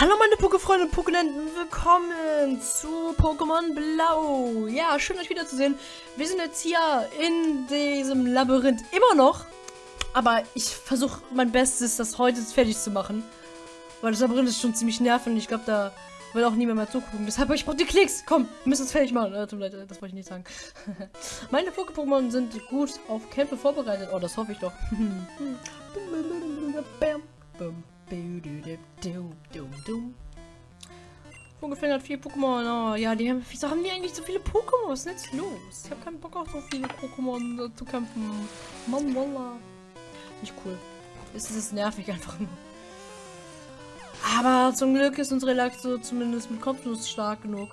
Hallo meine Pokéfreunde und Pokéländen, willkommen zu Pokémon Blau. Ja, schön euch wiederzusehen. Wir sind jetzt hier in diesem Labyrinth immer noch. Aber ich versuche mein Bestes, das heute fertig zu machen. Weil das Labyrinth ist schon ziemlich nervig und ich glaube, da will auch niemand mehr zugucken. Deshalb, ich brauche die Klicks. Komm, wir müssen es fertig machen. Äh, tut mir leid, das wollte ich nicht sagen. meine Poké-Pokémon sind gut auf Kämpfe vorbereitet. Oh, das hoffe ich doch. Ungefähr hat vier Pokémon. Oh, ja, die haben. Wieso haben die eigentlich so viele Pokémon? Was ist jetzt los? Ich habe keinen Bock auf so viele Pokémon zu kämpfen. Mann, Walla. Nicht cool. Es ist nervig einfach nur. Aber zum Glück ist unsere Relaxo zumindest mit Kopfnuss stark genug.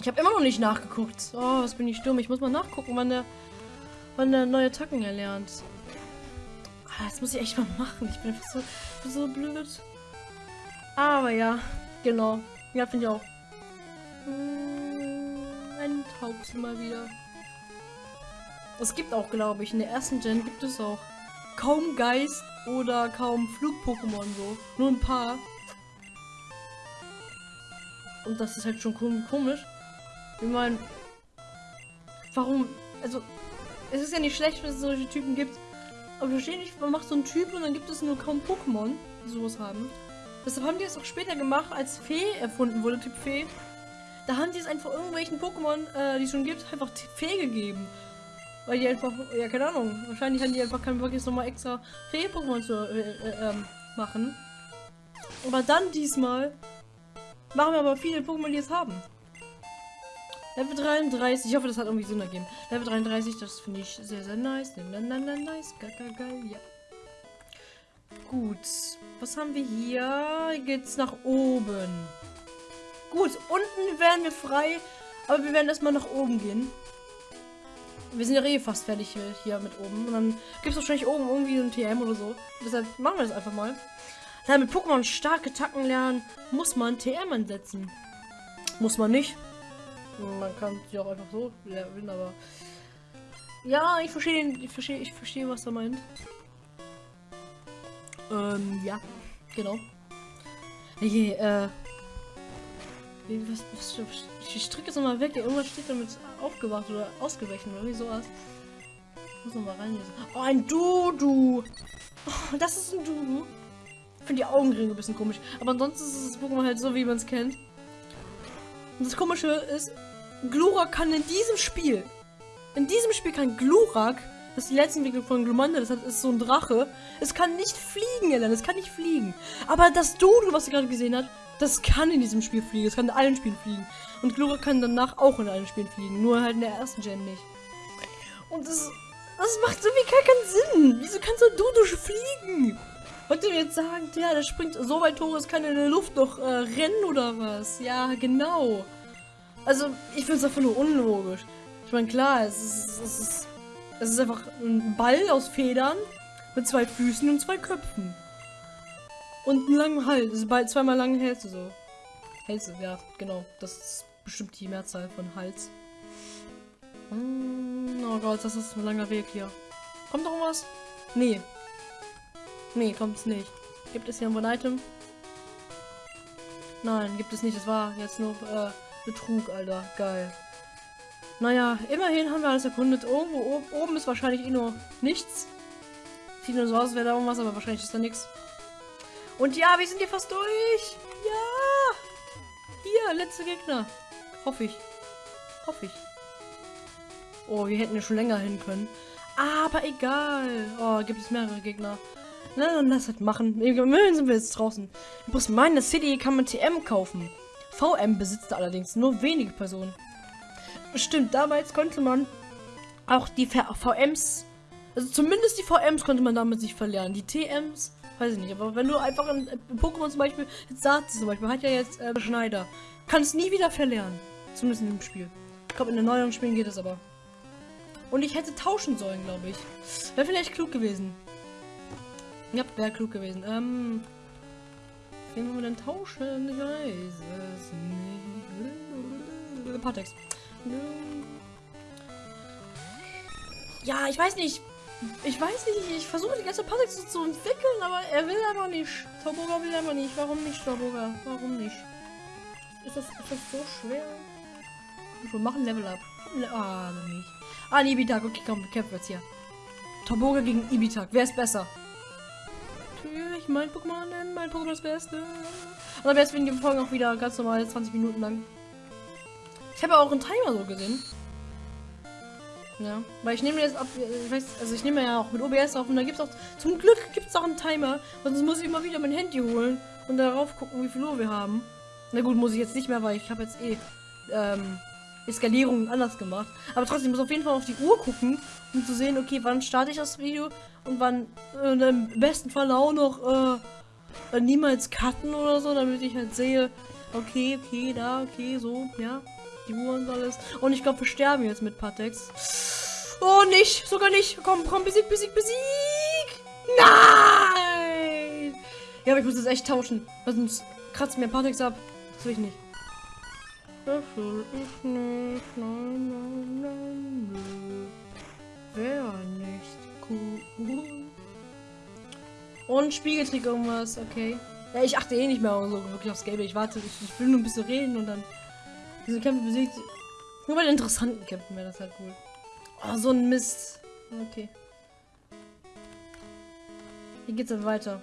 Ich habe immer noch nicht nachgeguckt. Oh, was bin ich dumm. Ich muss mal nachgucken, wann der, wann der neue Tacken erlernt. Ah, das muss ich echt mal machen. Ich bin einfach so, so blöd. Aber ja, genau. Ja, finde ich auch. Hm, ein Taubsi mal wieder. Es gibt auch, glaube ich, in der ersten Gen gibt es auch kaum Geist oder kaum Flug-Pokémon so. Nur ein paar. Und das ist halt schon komisch. Ich meine, warum? Also, es ist ja nicht schlecht, wenn es solche Typen gibt. Aber ich verstehe nicht, man macht so einen Typ und dann gibt es nur kaum Pokémon, die sowas haben. Deshalb haben die es auch später gemacht, als Fee erfunden wurde, Typ Fee. Da haben die es einfach irgendwelchen Pokémon, äh, die es schon gibt, einfach Fee gegeben. Weil die einfach, ja keine Ahnung, wahrscheinlich haben die einfach keinen Bock jetzt nochmal extra Fee-Pokémon zu äh, äh, ähm, machen. Aber dann diesmal machen wir aber viele Pokémon, die es haben. Level 33, ich hoffe, das hat irgendwie Sinn ergeben. Level 33, das finde ich sehr, sehr nice. Nice, geil, geil, geil, ja. Gut, was haben wir hier? Hier geht's nach oben. Gut, unten werden wir frei, aber wir werden erstmal nach oben gehen. Wir sind ja eh fast fertig hier, hier mit oben. Und dann gibt es wahrscheinlich oben irgendwie ein TM oder so. Deshalb machen wir das einfach mal. Damit Pokémon starke Tacken lernen, muss man TM ansetzen. Muss man nicht. Man kann sie auch einfach so lernen, aber... Ja, ich verstehe, ich verstehe, ich verstehe, was er meint. Ähm, ja, genau. Hey, äh... Was, was, ich drücke jetzt nochmal weg. Irgendwas steht damit aufgewacht oder ausgewechselt oder wie sowas. Muss nochmal reinlesen. Oh, ein Dudu! Oh, das ist ein Dudu. Ich finde die Augenringe ein bisschen komisch. Aber ansonsten ist das Pokémon halt so, wie man es kennt. Und das Komische ist, Glurak kann in diesem Spiel, in diesem Spiel kann Glurak, das ist die letzte Entwicklung von Glumanda, das ist so ein Drache, es kann nicht fliegen, Ellen, es kann nicht fliegen. Aber das Dodo, was ihr gerade gesehen habt, das kann in diesem Spiel fliegen, es kann in allen Spielen fliegen. Und Glurak kann danach auch in allen Spielen fliegen, nur halt in der ersten Gen nicht. Und das, das macht irgendwie gar keinen Sinn. Wieso kann so ein Dodo fliegen? Wollt ihr jetzt sagen, ja, der springt so weit hoch, es kann in der Luft noch äh, rennen oder was? Ja, genau. Also, ich finde es einfach nur unlogisch. Ich meine, klar, es ist, es, ist, es ist einfach ein Ball aus Federn mit zwei Füßen und zwei Köpfen. Und einen langen Hals. Das ist zweimal lange Hälse so. Hälse, ja, genau. Das ist bestimmt die Mehrzahl von Hals. Oh Gott, das ist ein langer Weg hier. Kommt noch was? Nee. Nee, kommt es nicht. Gibt es hier ein One-Item? Nein, gibt es nicht. Es war jetzt nur äh, Betrug, Alter. Geil. Naja, immerhin haben wir alles erkundet. Irgendwo oben, oben ist wahrscheinlich eh nur nichts. Sieht nur so aus, wäre da irgendwas, aber wahrscheinlich ist da nichts. Und ja, wir sind hier fast durch. Ja. Hier, letzte Gegner. Hoffe ich. Hoffe ich. Oh, wir hätten ja schon länger hin können. Aber egal. Oh, gibt es mehrere Gegner. Na, dann lass das machen. Immerhin sind wir jetzt draußen. Bloß meine City kann man TM kaufen. VM besitzt allerdings nur wenige Personen. Stimmt, damals konnte man auch die VMs, also zumindest die VMs konnte man damit sich verlernen. Die TMs, weiß ich nicht, aber wenn du einfach in, Pokémon zum Beispiel, jetzt Satz zum Beispiel, hat ja jetzt äh, Schneider, kannst nie wieder verlernen. Zumindest in dem Spiel. Ich glaube, in den neueren Spielen geht es aber. Und ich hätte tauschen sollen, glaube ich. Wäre vielleicht klug gewesen. Ja, wäre klug gewesen. Ähm, Wen wollen wir denn tauschen? Ich weiß es nicht. Partex. Ja, ich weiß nicht. Ich weiß nicht, ich versuche die ganze Patrick zu, entwickeln, aber er will einfach nicht. Toboga will einfach nicht. Warum nicht, Toboga? Warum nicht? Ist das, ist das so schwer? Wir machen Level up. Ah, nicht. Ah, Ibitak. Okay, komm, wir kämpfen jetzt hier. Toboga gegen Ibitak. Wer ist besser? Natürlich, mein Pokémon, denn mein Pokémon das Beste. Und am besten werden die Folgen auch wieder ganz normal 20 Minuten lang. Ich habe auch einen Timer so gesehen. Ja, weil ich nehme jetzt ab, ich weiß, also ich nehme ja auch mit OBS auf und da gibt es auch, zum Glück gibt es auch einen Timer, sonst muss ich immer wieder mein Handy holen und darauf gucken, wie viel Uhr wir haben. Na gut, muss ich jetzt nicht mehr, weil ich habe jetzt eh ähm, Eskalierung anders gemacht. Aber trotzdem muss auf jeden Fall auf die Uhr gucken, um zu sehen, okay, wann starte ich das Video und wann äh, im besten Fall auch noch äh, niemals cutten oder so, damit ich halt sehe, okay, okay, da, okay, so, ja die Uhr und alles. Und ich glaube, wir sterben jetzt mit Patex. Oh, nicht. Sogar nicht. Komm, komm, besieg, besieg, besieg. Nein. Ja, aber ich muss das echt tauschen. Sonst kratzt mir Patex ab. Das will ich nicht. Das will ich nicht. Nein, nein, nein, nein. Wäre nicht cool. Und Spiegeltrick irgendwas, okay. Ja, ich achte eh nicht mehr so wirklich aufs Gelbe. Ich warte, ich, ich will nur ein bisschen reden und dann diese Kämpfe besiegt. Nur bei den interessanten Kämpfen wäre das halt cool. Oh, so ein Mist. Okay. Hier geht's dann weiter.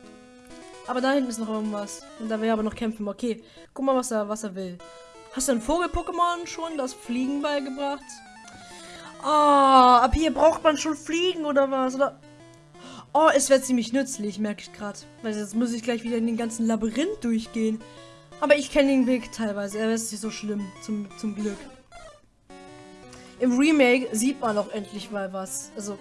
Aber da hinten ist noch irgendwas. Und da wäre aber noch kämpfen. Okay. Guck mal, was er, was er will. Hast du ein Vogel-Pokémon schon das Fliegen beigebracht? Ah, oh, ab hier braucht man schon Fliegen oder was? Oder? Oh, es wäre ziemlich nützlich, merke ich gerade. Weil jetzt muss ich gleich wieder in den ganzen Labyrinth durchgehen. Aber ich kenne den Weg teilweise. Er ist nicht so schlimm, zum, zum Glück. Im Remake sieht man auch endlich mal was. Also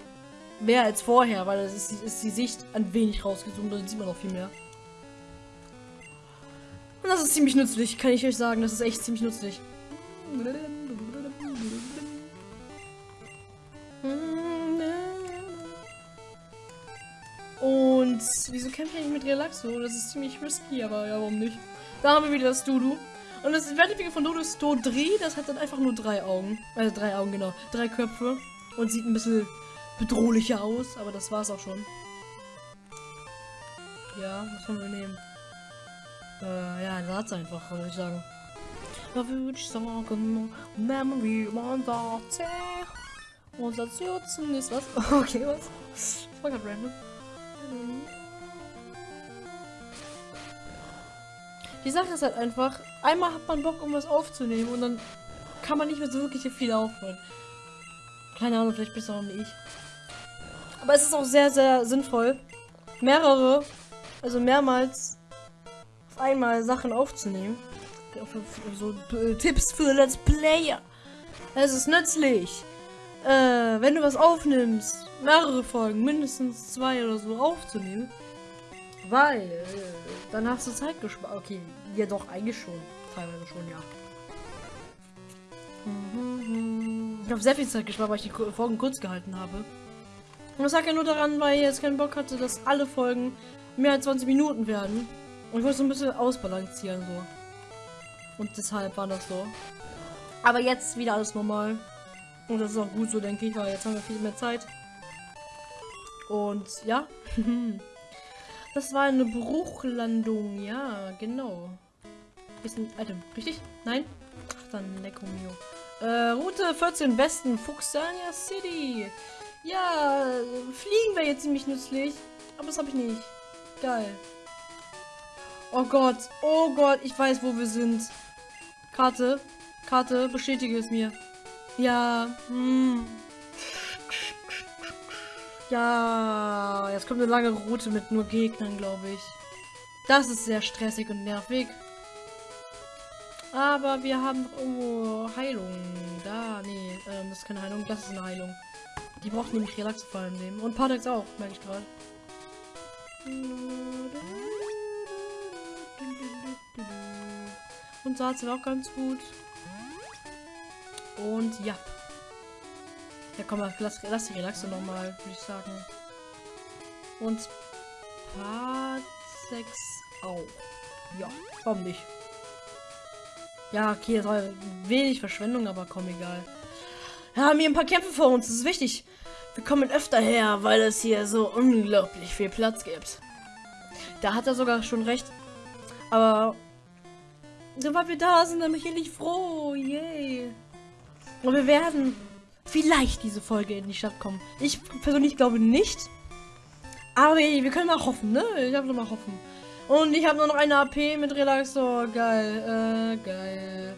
mehr als vorher, weil es ist, ist, die Sicht ein wenig rausgezoomt. Dann sieht man noch viel mehr. Und das ist ziemlich nützlich, kann ich euch sagen. Das ist echt ziemlich nützlich. Und wieso kämpfe ich mit Relaxo? Das ist ziemlich risky, aber ja, warum nicht? Da haben wir wieder das Dudu. Und das Wertefige von Dodo ist Dodri, das hat dann einfach nur drei Augen. Also drei Augen, genau. Drei Köpfe. Und sieht ein bisschen bedrohlicher aus, aber das war's auch schon. Ja, was wollen wir nehmen? Äh, ja, ein Satz einfach, würde ich sagen. Da würde ich sagen, Memory Monster. Unser Zürzen ist was? Okay, was? Das war gerade random. Die Sache ist halt einfach, einmal hat man Bock, um was aufzunehmen und dann kann man nicht mehr so wirklich viel aufhören. Keine Ahnung, vielleicht besser auch nicht. Aber es ist auch sehr, sehr sinnvoll, mehrere, also mehrmals einmal Sachen aufzunehmen. So äh, Tipps für Let's Player. Es ist nützlich. Äh, wenn du was aufnimmst, mehrere Folgen, mindestens zwei oder so aufzunehmen. Weil, äh, dann hast du Zeit gespart. Okay, ja doch, eigentlich schon. Teilweise schon, ja. Ich habe sehr viel Zeit gespart, weil ich die Folgen kurz gehalten habe. Und das lag ja nur daran, weil ich jetzt keinen Bock hatte, dass alle Folgen mehr als 20 Minuten werden. Und ich wollte so ein bisschen ausbalancieren, so. Und deshalb war das so. Aber jetzt wieder alles normal. Und das ist auch gut so, denke ich, weil jetzt haben wir viel mehr Zeit. Und ja. Das war eine Bruchlandung, ja, genau. Ist ein Item, richtig? Nein? Ach, dann Lecco Mio. Äh, Route 14 Westen, Fuxania City. Ja, fliegen wäre jetzt ziemlich nützlich. Aber das habe ich nicht. Geil. Oh Gott, oh Gott, ich weiß, wo wir sind. Karte, Karte, bestätige es mir. Ja, hm. Ja, jetzt kommt eine lange Route mit nur Gegnern, glaube ich. Das ist sehr stressig und nervig. Aber wir haben irgendwo Heilung. Da, nee, ähm, das ist keine Heilung, das ist eine Heilung. Die braucht nämlich Relax vor allem nehmen. Und Partex auch, merke ich gerade. Und Salz auch ganz gut. Und ja. Ja, komm mal, lass, lass die Relaxe nochmal, würde ich sagen. Und Part 6 auch. Ja, warum nicht? Ja, okay, das war wenig Verschwendung, aber komm, egal. Wir haben hier ein paar Kämpfe vor uns, das ist wichtig. wir kommen öfter her, weil es hier so unglaublich viel Platz gibt. Da hat er sogar schon recht. Aber sobald wir da sind, dann bin ich endlich froh. Yay. Und wir werden vielleicht diese Folge in die Stadt kommen. Ich persönlich glaube nicht. Aber wir können mal hoffen, ne? Ich habe mal hoffen. Und ich habe nur noch eine AP mit Relaxor. Geil, äh, geil.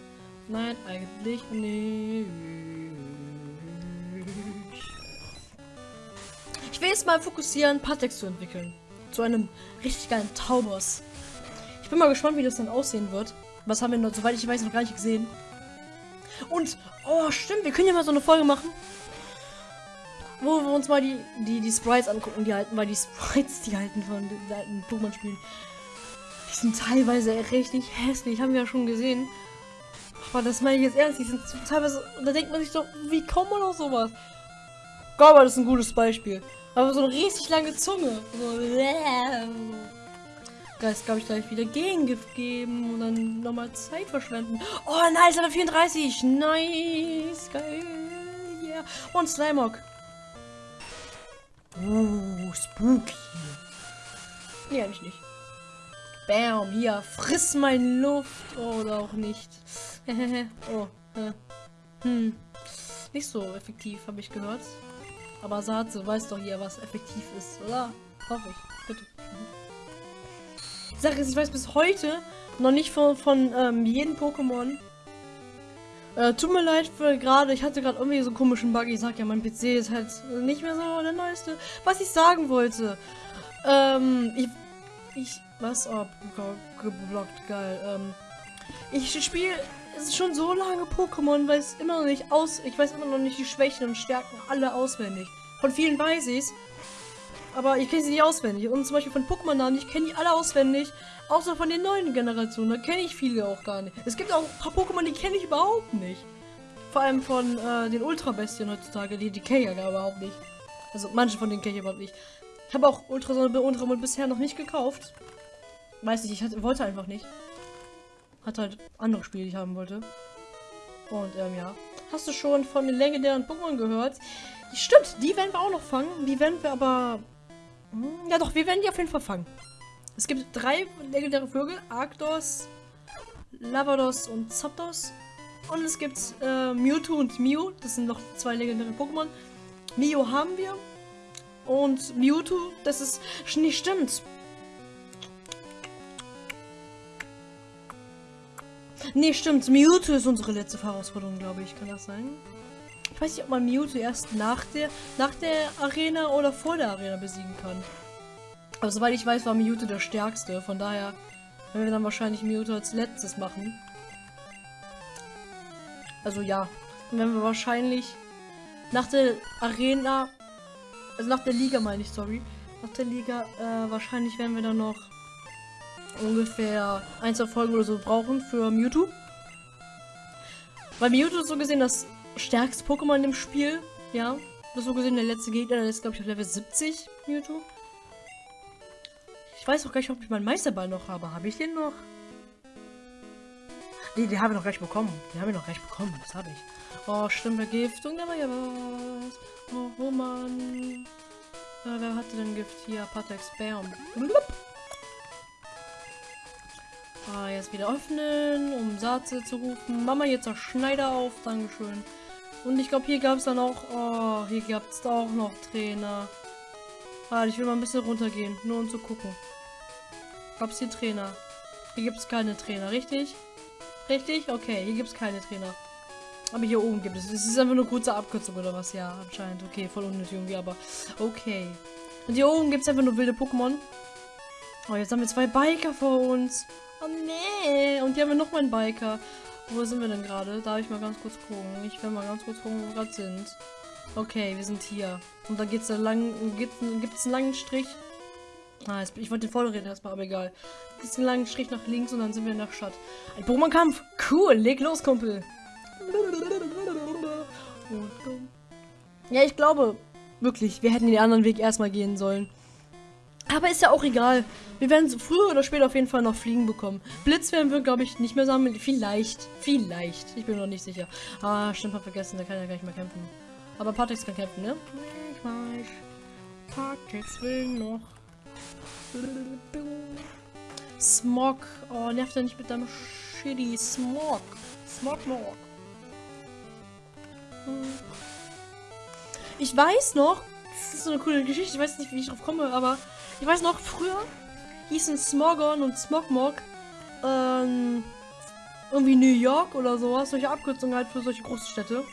Nein, eigentlich nicht. Ich will jetzt mal fokussieren, Patex zu entwickeln. Zu einem richtig geilen Taubos. Bin mal gespannt, wie das dann aussehen wird. Was haben wir noch, soweit ich weiß, noch gar nicht gesehen. Und, oh, stimmt, wir können ja mal so eine Folge machen. Wo wir uns mal die, die, die Sprites angucken, die halten, weil die Sprites, die halten von den alten Pokémon-Spielen. Die sind teilweise richtig hässlich, haben wir ja schon gesehen. Aber das meine ich jetzt ernst, die sind teilweise, da denkt man sich doch, wie kommt man auf sowas? Das ist ein gutes Beispiel. Aber so eine richtig lange Zunge. So, Geist, glaube ich, gleich wieder Gegengift geben und dann nochmal Zeit verschwenden. Oh, nice, aber 34. Nice, geil. Yeah. Und Slimog. Uh, spooky. Nee, eigentlich nicht. Bam, hier, friss meine Luft. Oder auch nicht. oh, äh. hm. Nicht so effektiv, habe ich gehört. Aber Satze weiß doch hier, was effektiv ist, oder? Hoffe ich. Sache ist, ich weiß bis heute noch nicht von, von ähm, jedem Pokémon. Äh, tut mir leid für gerade, ich hatte gerade irgendwie so einen komischen Bug. Ich sag ja, mein PC ist halt nicht mehr so der neueste. Was ich sagen wollte. Ähm, ich. Ich. Was? Oh, geblockt, geil. Ähm, ich spiele es schon so lange Pokémon, weil es immer noch nicht aus. Ich weiß immer noch nicht die Schwächen und Stärken alle auswendig. Von vielen weiß ich es. Aber ich kenne sie nicht auswendig. Und zum Beispiel von Pokémon-Namen, ich kenne die alle auswendig. Außer von den neuen Generationen. Da kenne ich viele auch gar nicht. Es gibt auch ein paar Pokémon, die kenne ich überhaupt nicht. Vor allem von äh, den Ultra-Bestien heutzutage. Die, die kenne ich ja überhaupt nicht. Also manche von denen kenne ich überhaupt nicht. Ich habe auch Ultrasonne und Ultramond bisher noch nicht gekauft. Weiß nicht, ich hatte, wollte einfach nicht. Hat halt andere Spiele, die ich haben wollte. Und ähm, ja. Hast du schon von den legendären Pokémon gehört? Stimmt, die werden wir auch noch fangen. Die werden wir aber... Hm, ja doch, wir werden die auf jeden Fall fangen. Es gibt drei legendäre Vögel. Arctos, Lavados und Zapdos. Und es gibt äh, Mewtwo und Mew. Das sind noch zwei legendäre Pokémon. Mew haben wir. Und Mewtwo, das ist... Nicht stimmt. Nee, stimmt. Mewtwo ist unsere letzte Herausforderung, glaube ich. Kann das sein? Weiß nicht, ob man Mewtwo erst nach der, nach der Arena oder vor der Arena besiegen kann. Aber soweit ich weiß, war Mewtwo der stärkste. Von daher werden wir dann wahrscheinlich Mewtwo als letztes machen. Also ja. Dann werden wir wahrscheinlich nach der Arena, also nach der Liga meine ich, sorry. Nach der Liga, äh, wahrscheinlich werden wir dann noch ungefähr ein, zwei Folgen oder so brauchen für Mewtwo. Weil Mewtwo ist so gesehen das stärkste Pokémon im Spiel. Ja, das so gesehen der letzte Gegner, der ist glaube ich auf Level 70, Mewtwo. Ich weiß auch gar nicht, ob ich meinen Meisterball noch habe. Habe ich den noch? Nee, den habe ich noch gleich bekommen. Den habe ich noch gleich bekommen. Das habe ich. Oh, stimmt, Vergiftung, da war ja was. Oh, oh Mann. Äh, wer hatte denn Gift hier? Patex Bam. Blub. Ah, jetzt wieder öffnen, um Satze zu rufen. Mama, jetzt der Schneider auf. Dankeschön. Und ich glaube, hier gab es dann auch... Oh, hier gab es auch noch Trainer. Ah, ich will mal ein bisschen runtergehen, nur um zu gucken. Gab es hier Trainer? Hier gibt es keine Trainer, richtig? Richtig? Okay, hier gibt es keine Trainer. Aber hier oben gibt es. Es ist einfach nur kurze Abkürzung oder was? Ja, anscheinend. Okay, voll unnötig irgendwie, aber okay. Und hier oben gibt es einfach nur wilde Pokémon. Oh, jetzt haben wir zwei Biker vor uns. Oh nee. Und hier haben wir noch einen Biker. Wo sind wir denn gerade? Darf ich mal ganz kurz gucken? Ich will mal ganz kurz gucken, wo wir gerade sind. Okay, wir sind hier. Und da geht's da lang. Gibt es einen langen Strich? Ah, jetzt, ich wollte den Vorderräder erstmal, aber egal. Gibt einen langen Strich nach links und dann sind wir in der Stadt. Ein Pokémon-Kampf! Cool, leg los, Kumpel! Ja, ich glaube, wirklich, wir hätten den anderen Weg erstmal gehen sollen. Aber ist ja auch egal. Wir werden früher oder später auf jeden Fall noch Fliegen bekommen. Blitz werden wir, glaube ich, nicht mehr sammeln. Vielleicht. Vielleicht. Ich bin noch nicht sicher. Ah, stimmt, hab vergessen. Der kann ja gar nicht mehr kämpfen. Aber Patrix kann kämpfen, ne? Ich weiß. Partex will noch. Smog. Oh, nervt er nicht mit deinem shitty Smog. Smog, Smog. Ich weiß noch, das ist so eine coole Geschichte, ich weiß nicht, wie ich drauf komme, aber ich weiß noch, früher hießen Smogon und Smogmog ähm, irgendwie New York oder sowas, solche Abkürzungen halt für solche große Städte.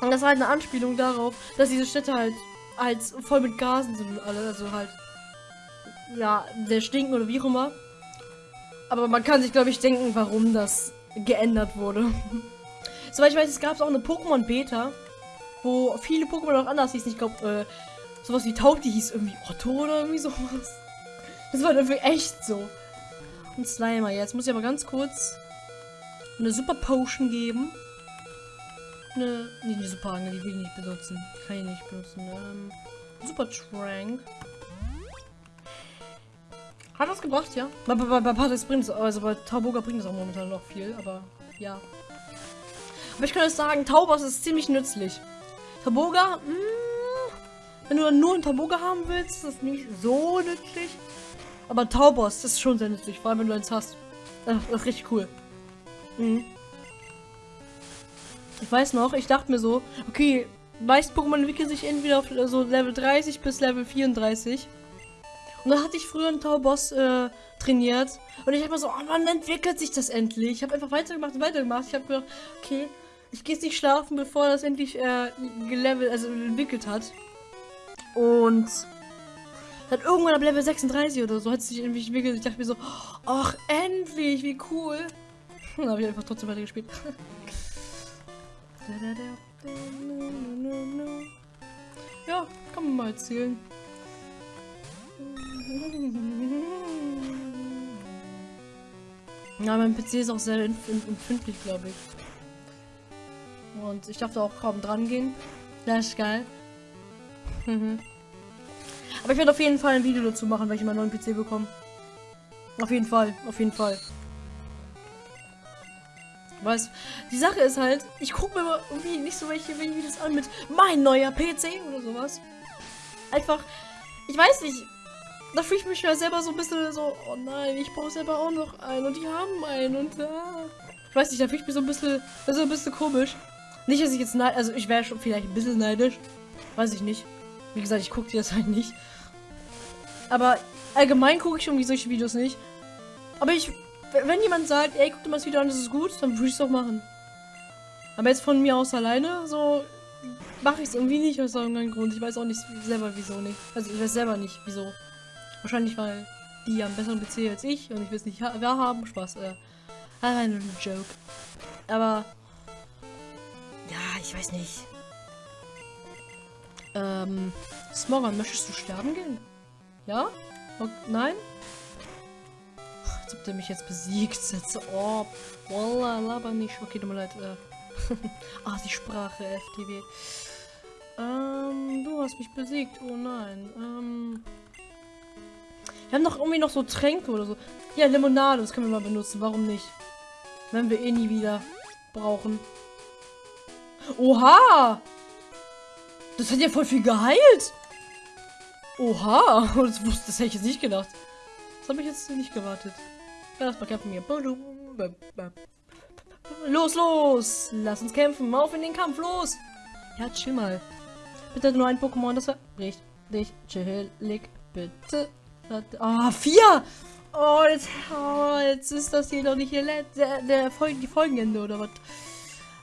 Und das war halt eine Anspielung darauf, dass diese Städte halt, halt voll mit Gasen sind und alle, also halt, ja, sehr stinken oder wie auch immer. Aber man kann sich, glaube ich, denken, warum das geändert wurde. Soweit ich weiß, es gab auch eine Pokémon-Beta, wo viele Pokémon auch anders hießen. Ich glaube, äh, sowas wie Taubti hieß irgendwie Otto oder irgendwie sowas. Das war dafür echt so. Und Slimer. Jetzt muss ich aber ganz kurz eine Super Potion geben. Eine, nicht eine Super Angel, die will ich nicht benutzen. Die kann ich nicht benutzen. Ähm, Super Trank. Hat das gebracht, ja? Bei, bei, bei Patrick bringt es, also bei Tauboga bringt es auch momentan noch viel, aber ja. Aber ich kann euch sagen, Taubos ist ziemlich nützlich. Taboga, mh, hm, wenn du nur einen Taboga haben willst, ist das nicht so nützlich. Aber Taubos ist schon sehr nützlich, vor allem wenn du eins hast. Das, ist richtig cool. Mhm. Ich weiß noch, ich dachte mir so, okay, meist Pokémon entwickeln sich entweder auf so Level 30 bis Level 34. Und dann hatte ich früher einen Tauboss äh, trainiert. Und ich habe mir so, oh wann entwickelt sich das endlich? Ich habe einfach weitergemacht und weitergemacht. Ich habe gedacht, okay, ich gehe jetzt nicht schlafen, bevor das endlich äh, gelevelt, also entwickelt hat. Und dann irgendwann ab Level 36 oder so hat es sich irgendwie entwickelt. Ich dachte mir so, ach, endlich, wie cool. Dann habe ich einfach trotzdem weiter gespielt. ja, kann man mal erzählen. Ja, mein PC ist auch sehr empfindlich, glaube ich. Und ich darf da auch kaum dran gehen. Das ist geil. Aber ich werde auf jeden Fall ein Video dazu machen, wenn ich meinen neuen PC bekomme. Auf jeden Fall, auf jeden Fall. Weißt die Sache ist halt, ich gucke mir irgendwie nicht so welche Videos an mit mein neuer PC oder sowas. Einfach, ich weiß nicht, da fühle ich mich ja selber so ein bisschen so, oh nein, ich brauche selber auch noch einen und die haben einen und ah. Ich weiß nicht, da fühle ich mich so ein bisschen, so ein bisschen komisch. Nicht, dass ich jetzt neid, also ich wäre schon vielleicht ein bisschen neidisch. Weiß ich nicht. Wie gesagt, ich gucke dir das halt nicht. Aber allgemein gucke ich irgendwie solche Videos nicht. Aber ich, wenn jemand sagt, ey, guck dir mal das Video an, das ist gut, dann würde ich es doch machen. Aber jetzt von mir aus alleine, so mache ich es irgendwie nicht aus irgendeinem Grund. Ich weiß auch nicht selber wieso nicht. Also ich weiß selber nicht wieso. Wahrscheinlich, weil die haben besseren PC als ich und ich will es nicht haben. Spaß, äh. Allein nur ein Joke. Aber. Ja, ich weiß nicht. Ähm. Smogon, möchtest du sterben gehen? Ja? Okay, nein? Als ob der mich jetzt besiegt. Jetzt, oh, Wallah, laber nicht. Okay, tut mir leid. Äh. ah, die Sprache, FTW. Ähm, du hast mich besiegt. Oh nein. Ähm. Wir haben doch irgendwie noch so Tränke oder so. Ja, Limonade, das können wir mal benutzen. Warum nicht? Wenn wir eh nie wieder brauchen. Oha! Das hat ja voll viel geheilt. Oha! Das, das hätte ich jetzt nicht gedacht. Das habe ich jetzt nicht gewartet. Ja, mal kämpfen hier. Los, los! Lass uns kämpfen. Auf in den Kampf, los! Ja, chill mal. Bitte nur ein Pokémon, das war richtig chillig. Bitte. Ah, oh, vier! Oh jetzt, oh, jetzt ist das hier doch nicht der, der, der Folgen, die Folgenende oder was?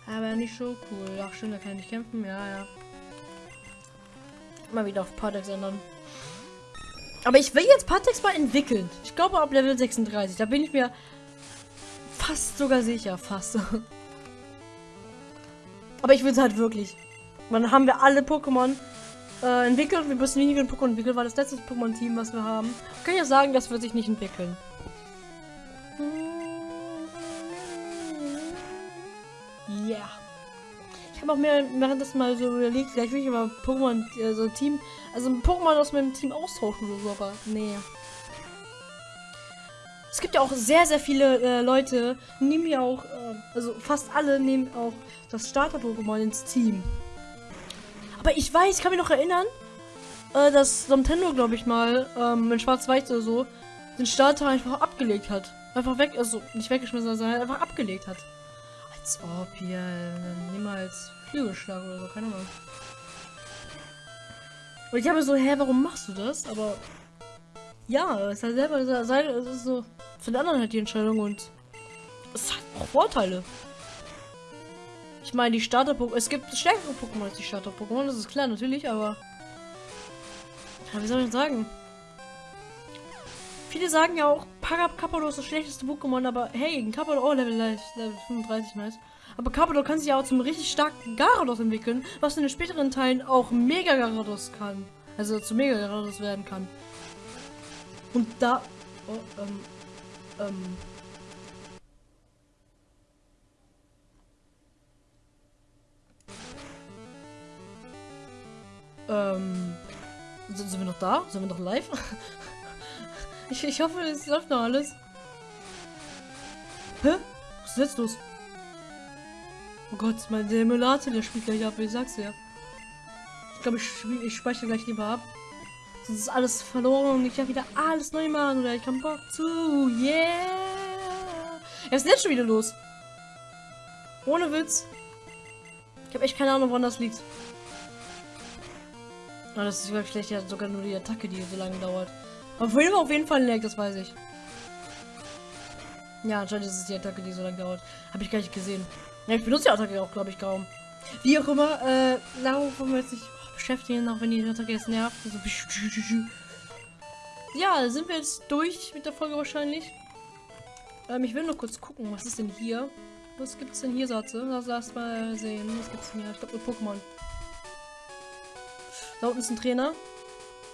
Aber nicht so cool. Ach, schön, da kann ich kämpfen. Ja, ja. Mal wieder auf Partex ändern. Aber ich will jetzt Partex mal entwickeln. Ich glaube ab Level 36. Da bin ich mir fast sogar sicher. Fast. Aber ich will es halt wirklich. Dann haben wir alle Pokémon äh, entwickelt. Wir müssen weniger Pokémon entwickeln, weil das letzte Pokémon-Team, was wir haben. Kann ja sagen, das wird sich nicht entwickeln. Yeah. Ich habe auch mehr während das mal so überlegt, vielleicht will ich aber Pokémon, also Team, also ein Pokémon aus meinem Team austauschen oder so, aber nee. Es gibt ja auch sehr, sehr viele äh, Leute, nehmen ja auch, äh, also fast alle nehmen auch das Starter-Pokémon ins Team. Aber ich weiß, ich kann mich noch erinnern, äh, dass Nintendo, glaube ich mal, ähm, in Schwarz-Weiß oder so, den Starter einfach abgelegt hat. Einfach weg, also nicht weggeschmissen, sondern einfach abgelegt hat. Als ob hier äh, niemals Flügelschlag oder so, keine Ahnung. Und ich habe so, hä, warum machst du das? Aber ja, es ist halt selber, es ist so für den anderen halt die Entscheidung und es hat auch Vorteile. Ich meine, die Starter-Pokémon, es gibt stärkere Pokémon als die Starter-Pokémon, das ist klar, natürlich, aber ja, wie soll ich sagen? Viele sagen ja auch, Kappador ist das schlechteste Pokémon, aber hey, ein Kappador, oh, Level, Level 35, nice. Aber Carpador kann sich ja auch zum richtig starken Garados entwickeln, was in den späteren Teilen auch Mega Garados kann. Also zu Mega Garados werden kann. Und da... Oh, ähm... Ähm... Ähm... Sind wir noch da? Sind wir noch live? ich, ich hoffe, es läuft noch alles. Hä? Was ist jetzt los? Oh Gott, mein Emulator, der spielt gleich ab, ich sag's ja. Ich glaube, ich, ich speichere gleich lieber ab. Sonst ist alles verloren und ich kann wieder alles neu machen oder ich kann Bock zu. Yeah! Ja, was ist jetzt schon wieder los? Ohne Witz. Ich habe echt keine Ahnung, woran das liegt. Oh, das ist schlecht. Ja, sogar nur die Attacke, die so lange dauert. Vorhin war auf jeden Fall ein das weiß ich. Ja, anscheinend ist es die Attacke, die so lange dauert. Habe ich gar nicht gesehen. Ja, ich benutze die Attacke auch, glaube ich, kaum. Wie auch immer, äh, darauf wollen wir jetzt nicht beschäftigen, auch wenn die Attacke jetzt nervt. Also, ja, sind wir jetzt durch mit der Folge wahrscheinlich. Ähm, ich will nur kurz gucken, was ist denn hier? Was gibt es denn hier, Satze? Lass, mal sehen. Was gibt es denn hier? Ich glaube, Pokémon. Da unten ist ein Trainer.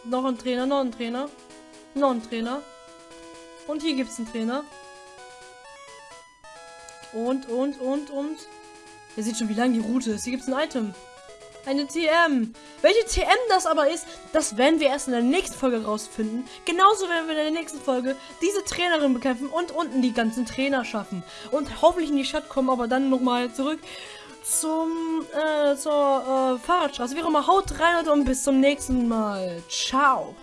Noch ein Trainer, noch ein Trainer. Noch ein Trainer. Und hier gibt es einen Trainer. Und, und, und, und. Ihr seht schon, wie lang die Route ist. Hier gibt es ein Item. Eine TM. Welche TM das aber ist, das werden wir erst in der nächsten Folge rausfinden. Genauso werden wir in der nächsten Folge diese Trainerin bekämpfen und unten die ganzen Trainer schaffen. Und hoffentlich in die Stadt kommen, aber dann nochmal zurück zum, äh, zur äh, Fahrradstraße. Wie auch immer, haut rein und bis zum nächsten Mal. Ciao.